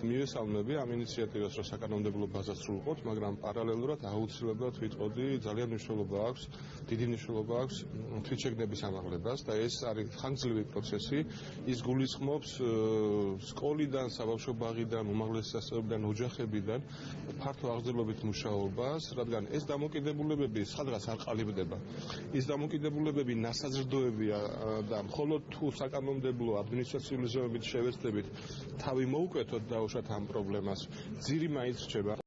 მივესალმები ამ ინიციატივას, რომ საკანონმდებლო ბაზა სრულყოფს, მაგრამ პარალელურად აუცილებლად ვიტყოდი, ძალიან მნიშვნელობა აქვს, დიდი მნიშვნელობა აქვს თვითშეგნების ამაღლებას და ეს არის ხანგრძლივი პროცესი. ის გულისხმობს სკოლიდან, საბავშვო ბაღიდან, უმაღლესი სასწავლებელიდან, ოჯახებიდან ფართო აღზრდობით მუშაობას, რადგან ეს დამოკიდებულებები სხვადღაც არ ყალიბდება. ის დამოკიდებულებები ნასაზრდოებია და მხოლოდ თუ საკანონმდებლო ადმინისტრაციული ზომებით შევეცდებით თავი მოუკვეთოთ და დაუშვათ ამ პრობლემას. ძირი მაინც რჩება.